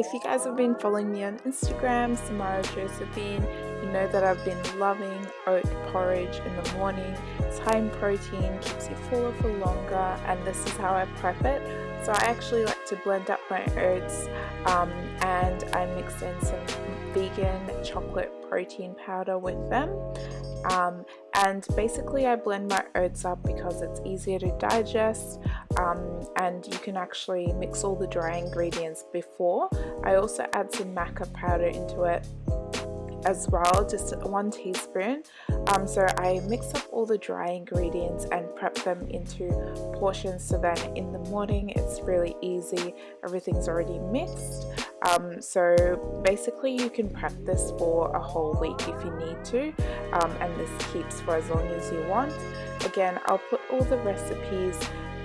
If you guys have been following me on Instagram, Samara Josephine, you know that I've been loving oat porridge in the morning. It's high in protein, keeps you fuller for longer, and this is how I prep it. So I actually like to blend up my oats um, and I mix in some vegan chocolate protein powder with them. Um, and basically I blend my oats up because it's easier to digest um, and you can actually mix all the dry ingredients before. I also add some maca powder into it as well just one teaspoon um, so I mix up all the dry ingredients and prep them into portions so then in the morning it's really easy everything's already mixed um, so basically you can prep this for a whole week if you need to um, and this keeps for as long as you want. Again I'll put all the recipes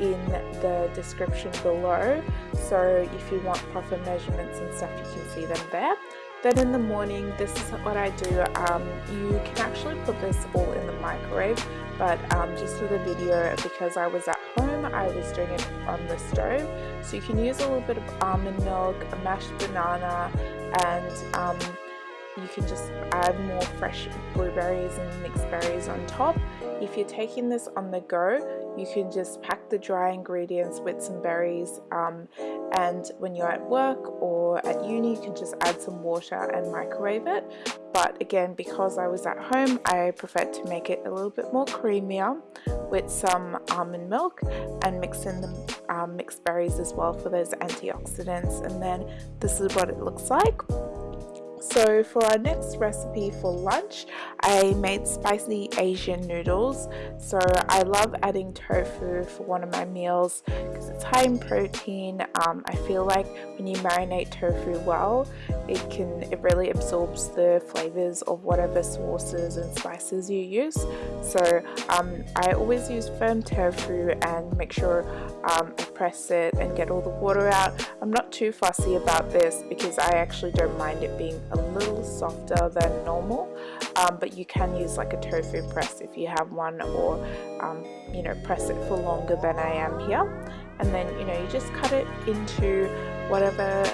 in the description below. So if you want proper measurements and stuff you can see them there. Then in the morning this is what I do um, you can actually put this all in the microwave but um, just for the video because I was at home I was doing it on the stove. So you can use a little bit of almond milk a mashed banana and um, you can just add more fresh blueberries and mixed berries on top. If you're taking this on the go you can just pack the dry ingredients with some berries um, and when you're at work or at uni you can just add some water and microwave it. But again because I was at home I preferred to make it a little bit more creamier with some almond milk and mix in the um, mixed berries as well for those antioxidants. And then this is what it looks like so for our next recipe for lunch, I made spicy Asian noodles. So I love adding tofu for one of my meals because it's high in protein. Um, I feel like when you marinate tofu well, it can it really absorbs the flavors of whatever sauces and spices you use. So um, I always use firm tofu and make sure um, I press it and get all the water out. I'm not too fussy about this because I actually don't mind it being a little softer than normal um, but you can use like a tofu press if you have one or um, you know press it for longer than I am here and then you know you just cut it into whatever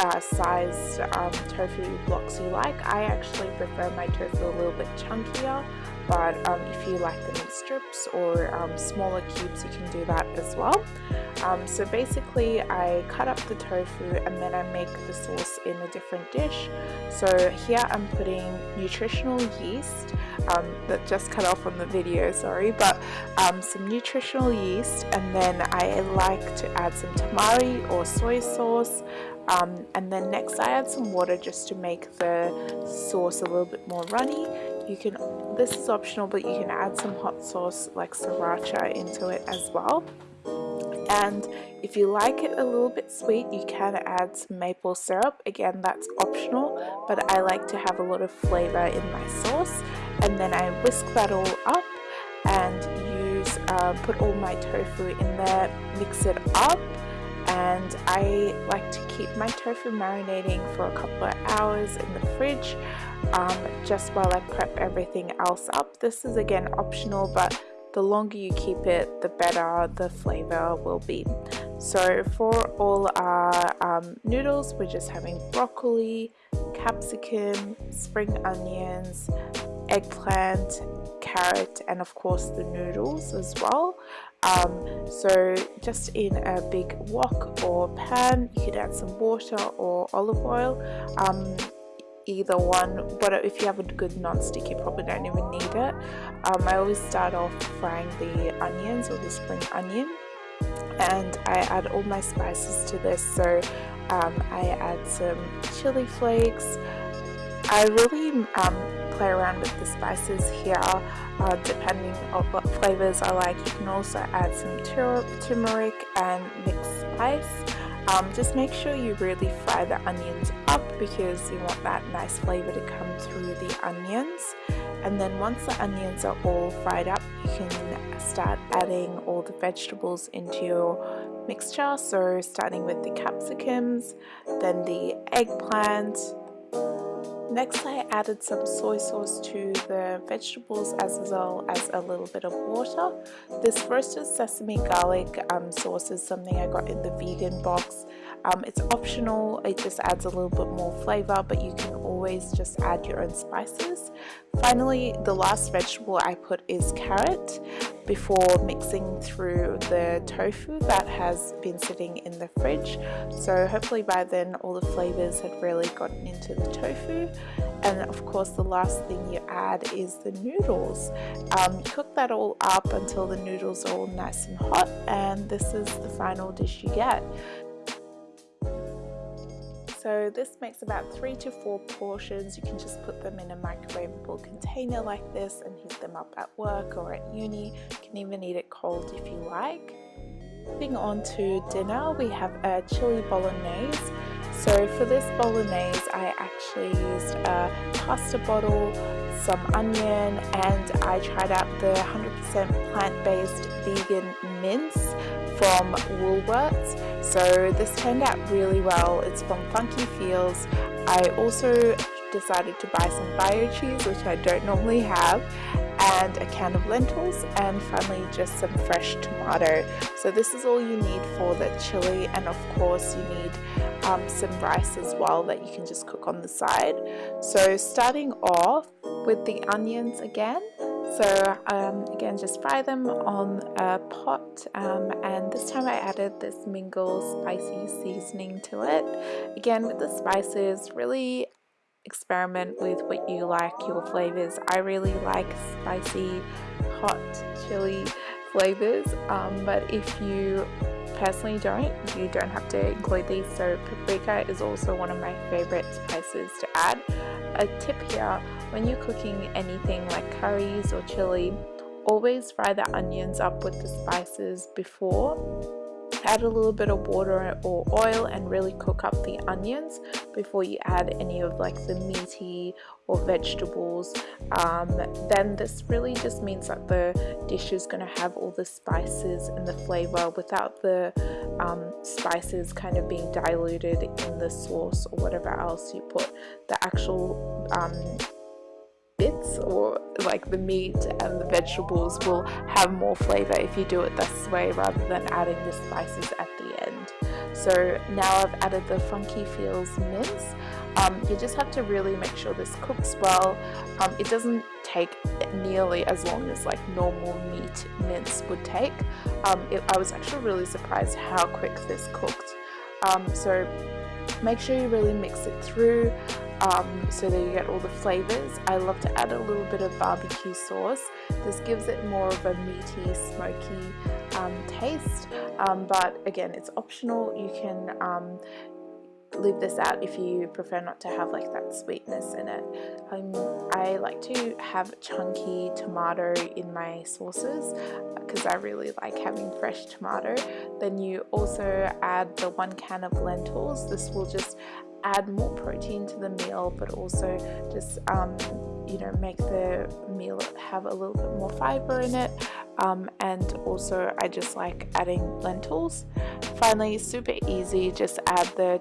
uh, sized um, tofu blocks you like. I actually prefer my tofu a little bit chunkier but um, if you like them in strips or um, smaller cubes you can do that as well. Um, so basically I cut up the tofu and then I make the sauce in a different dish. So here I'm putting nutritional yeast um, that just cut off on the video sorry but um, some nutritional yeast and then I like to add some tamari or soy sauce um, and then next I add some water just to make the sauce a little bit more runny you can this is optional but you can add some hot sauce like sriracha into it as well. And if you like it a little bit sweet you can add some maple syrup. Again that's optional but I like to have a lot of flavor in my sauce. And then I whisk that all up and use uh, put all my tofu in there mix it up and I like to keep my tofu marinating for a couple of hours in the fridge um, just while I prep everything else up. This is again optional but the longer you keep it the better the flavor will be. So for all our um, noodles we're just having broccoli, capsicum, spring onions, eggplant, carrot and of course the noodles as well. Um, so just in a big wok or pan you could add some water or olive oil. Um, either one. But if you have a good non-stick you probably don't even need it. Um, I always start off frying the onions or the spring onion. And I add all my spices to this. So um, I add some chili flakes. I really um, play around with the spices here uh, depending on what flavors I like. You can also add some turmeric and mixed spice. Um, just make sure you really fry the onions up because you want that nice flavor to come through the onions. And then once the onions are all fried up, you can start adding all the vegetables into your mixture. So starting with the capsicums, then the eggplant, Next I added some soy sauce to the vegetables as well as a little bit of water. This roasted sesame garlic um, sauce is something I got in the vegan box. Um, it's optional, it just adds a little bit more flavor, but you can always just add your own spices. Finally, the last vegetable I put is carrot. Before mixing through the tofu that has been sitting in the fridge. So hopefully by then all the flavors had really gotten into the tofu. And of course the last thing you add is the noodles. Um, cook that all up until the noodles are all nice and hot. And this is the final dish you get so this makes about three to four portions. You can just put them in a microwavable container like this and heat them up at work or at uni. You can even eat it cold if you like. Moving on to dinner we have a chili bolognese. So for this bolognese, I actually used a pasta bottle, some onion, and I tried out the 100% plant-based vegan mince from Woolworths. So this turned out really well. It's from Funky Fields. I also decided to buy some bio cheese, which I don't normally have, and a can of lentils and finally just some fresh tomato so this is all you need for the chili and of course you need um, some rice as well that you can just cook on the side so starting off with the onions again so um, again just fry them on a pot um, and this time I added this Mingle spicy seasoning to it. Again with the spices really experiment with what you like your flavors. I really like spicy hot chili flavors um, but if you personally don't you don't have to include these. So paprika is also one of my favorite spices to add. A tip here when you're cooking anything like curries or chili always fry the onions up with the spices before. Add a little bit of water or oil and really cook up the onions before you add any of like the meaty or vegetables. Um, then this really just means that the dish is going to have all the spices and the flavor without the um, spices kind of being diluted in the sauce or whatever else you put. The actual um, bits or like the meat and the vegetables will have more flavor if you do it this way rather than adding the spices at the end. So now I've added the Funky Fields mince. Um, you just have to really make sure this cooks well. Um, it doesn't take nearly as long as like normal meat mince would take. Um, it, I was actually really surprised how quick this cooked. Um, so make sure you really mix it through um, so that you get all the flavors. I love to add a little bit of barbecue sauce. This gives it more of a meaty, smoky um, taste, um, but again, it's optional. You can um, leave this out if you prefer not to have like that sweetness in it. Um, I like to have chunky tomato in my sauces because I really like having fresh tomato. Then you also add the one can of lentils. This will just add more protein to the meal but also just um, you know make the meal have a little bit more fiber in it. Um, and also I just like adding lentils. Finally super easy just add the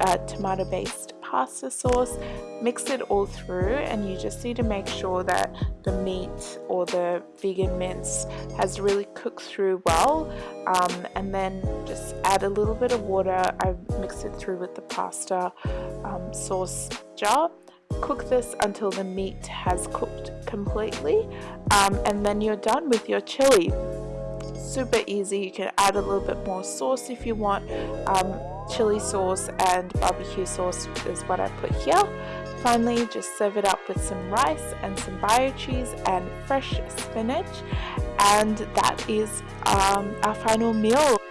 uh, tomato based pasta sauce mix it all through and you just need to make sure that the meat or the vegan mince has really cooked through well um, and then just add a little bit of water. I mix it through with the pasta um, sauce jar. Cook this until the meat has cooked completely um, and then you're done with your chili super easy you can add a little bit more sauce if you want um, chili sauce and barbecue sauce is what I put here. Finally, just serve it up with some rice and some bio cheese and fresh spinach. And that is um, our final meal.